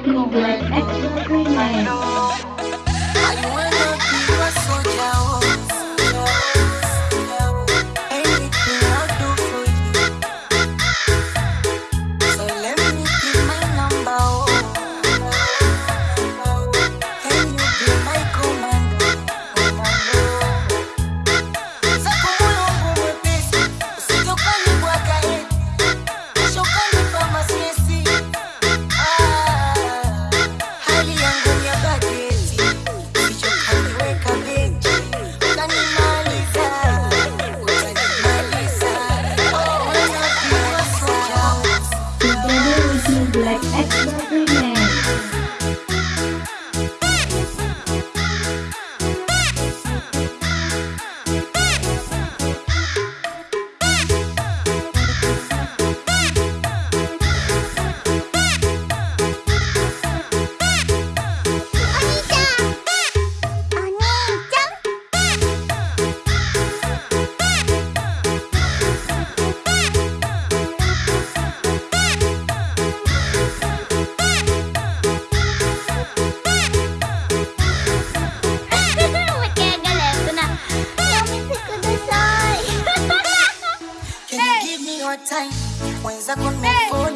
Michael Black X Remix. Time? Mwenzako nimefall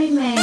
Merry Man.